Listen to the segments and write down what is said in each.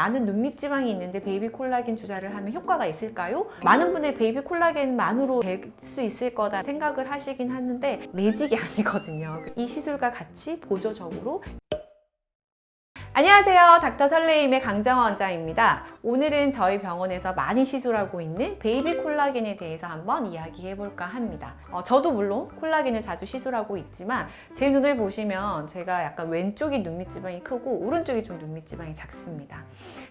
나는 눈밑 지방이 있는데 베이비 콜라겐 주사를 하면 효과가 있을까요? 많은 분들이 베이비 콜라겐만으로 될 수 있을 거다 생각을 하시긴 하는데 매직이 아니거든요. 이 시술과 같이 보조적으로 안녕하세요. 닥터 설레임의 강정원 원장입니다. 오늘은 저희 병원에서 많이 시술하고 있는 베이비 콜라겐에 대해서 한번 이야기해 볼까 합니다. 어, 저도 물론 콜라겐을 자주 시술하고 있지만 제 눈을 보시면 제가 약간 왼쪽이 눈밑 지방이 크고 오른쪽이 좀 눈밑 지방이 작습니다.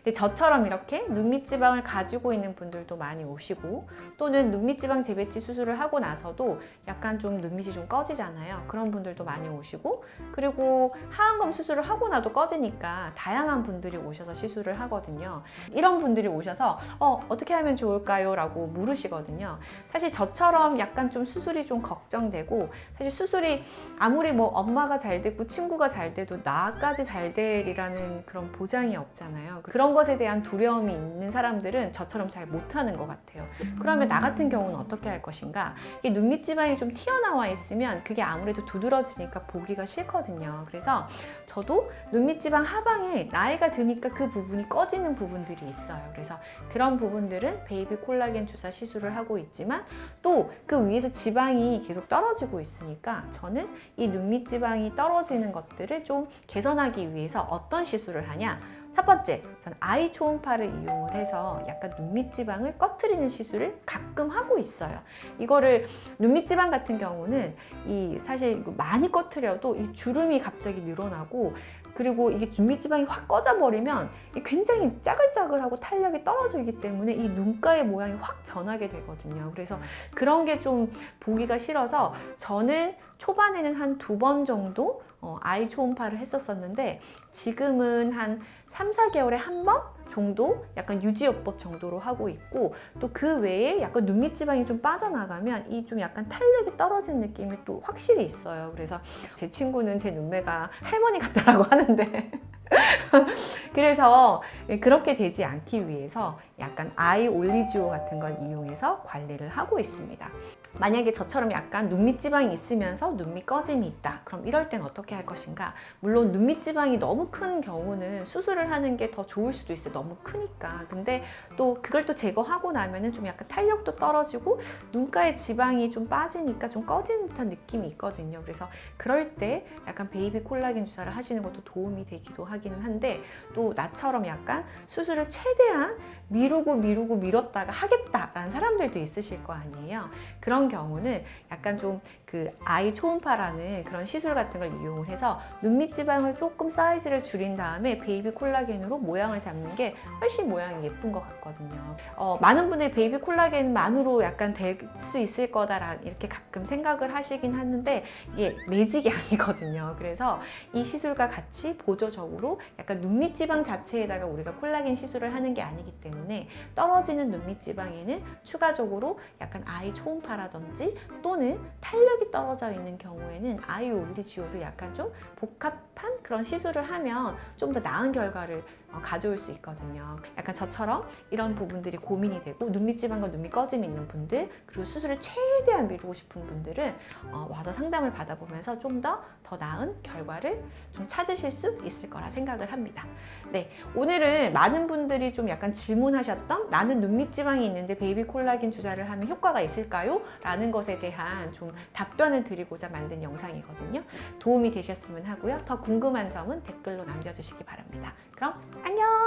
근데 저처럼 이렇게 눈밑 지방을 가지고 있는 분들도 많이 오시고 또는 눈밑 지방 재배치 수술을 하고 나서도 약간 좀 눈밑이 좀 꺼지잖아요. 그런 분들도 많이 오시고 그리고 하안검 수술을 하고 나도 꺼지니까 다양한 분들이 오셔서 시술을 하거든요. 이런 분들이 오셔서 어, 어떻게 하면 좋을까요? 라고 물으시거든요. 사실 저처럼 약간 좀 수술이 좀 걱정되고 사실 수술이 아무리 뭐 엄마가 잘 됐고 친구가 잘 돼도 나까지 잘 되리라는 그런 보장이 없잖아요. 그런 것에 대한 두려움이 있는 사람들은 저처럼 잘 못하는 것 같아요. 그러면 나 같은 경우는 어떻게 할 것인가? 이게 눈밑 지방이 좀 튀어나와 있으면 그게 아무래도 두드러지니까 보기가 싫거든요. 그래서 저도 눈밑 지방 하 방에 나이가 드니까 그 부분이 꺼지는 부분들이 있어요. 그래서 그런 부분들은 베이비 콜라겐 주사 시술을 하고 있지만 또 그 위에서 지방이 계속 떨어지고 있으니까 저는 이 눈밑 지방이 떨어지는 것들을 좀 개선하기 위해서 어떤 시술을 하냐? 첫 번째, 전 아이 초음파를 이용을 해서 약간 눈밑 지방을 꺼트리는 시술을 가끔 하고 있어요. 이거를 눈밑 지방 같은 경우는 이 사실 많이 꺼트려도 이 주름이 갑자기 늘어나고 그리고 이게 눈밑 지방이 확 꺼져 버리면 굉장히 짜글짜글하고 탄력이 떨어지기 때문에 이 눈가의 모양이 확 변하게 되거든요. 그래서 그런 게 좀 보기가 싫어서 저는 초반에는 한 두 번 정도 어, 아이 초음파를 했었었는데 지금은 한 3, 4개월에 한 번 정도 약간 유지요법 정도로 하고 있고 또 그 외에 약간 눈밑 지방이 좀 빠져나가면 이 좀 약간 탄력이 떨어진 느낌이 또 확실히 있어요. 그래서 제 친구는 제 눈매가 할머니 같다라고 하는데 그래서 그렇게 되지 않기 위해서 약간 아이 올리지오 같은 걸 이용해서 관리를 하고 있습니다. 만약에 저처럼 약간 눈밑 지방이 있으면서 눈밑 꺼짐이 있다. 그럼 이럴 땐 어떻게 할 것인가? 물론 눈밑 지방이 너무 큰 경우는 수술을 하는 게 더 좋을 수도 있어요. 너무 크니까. 근데 또 그걸 또 제거하고 나면은 좀 약간 탄력도 떨어지고 눈가에 지방이 좀 빠지니까 좀 꺼지는 듯한 느낌이 있거든요. 그래서 그럴 때 약간 베이비 콜라겐 주사를 하시는 것도 도움이 되기도 하기는 한데 또 나처럼 약간 수술을 최대한 미루고 미루고 미뤘다가 하겠다라는 사람들도 있으실 거 아니에요. 그런 경우는 약간 좀 그 eye 초음파라는 그런 시술 같은 걸 이용을 해서 눈밑 지방을 조금 사이즈를 줄인 다음에 베이비 콜라겐으로 모양을 잡는 게 훨씬 모양이 예쁜 것 같거든요. 어, 많은 분들이 베이비 콜라겐만으로 약간 될 수 있을 거다라 이렇게 가끔 생각을 하시긴 하는데 이게 매직이 아니거든요. 그래서 이 시술과 같이 보조적으로 약간 눈밑 지방 자체에다가 우리가 콜라겐 시술을 하는 게 아니기 때문에 떨어지는 눈밑 지방에는 추가적으로 약간 아이 초음파라든지 또는 탄력 이 떨어져 있는 경우에는 아이 올리지오를 약간 좀 복합한 그런 시술을 하면 좀 더 나은 결과를 어, 가져올 수 있거든요. 약간 저처럼 이런 부분들이 고민이 되고 눈밑 지방과 눈밑 꺼짐이 있는 분들 그리고 수술을 최대한 미루고 싶은 분들은 어, 와서 상담을 받아보면서 좀더더 나은 결과를 좀 찾으실 수 있을 거라 생각을 합니다. 네, 오늘은 많은 분들이 좀 약간 질문하셨던 나는 눈밑 지방이 있는데 베이비 콜라겐 주사를 하면 효과가 있을까요? 라는 것에 대한 좀 답변을 드리고자 만든 영상이거든요. 도움이 되셨으면 하고요. 더 궁금한 점은 댓글로 남겨주시기 바랍니다. 그럼 안녕!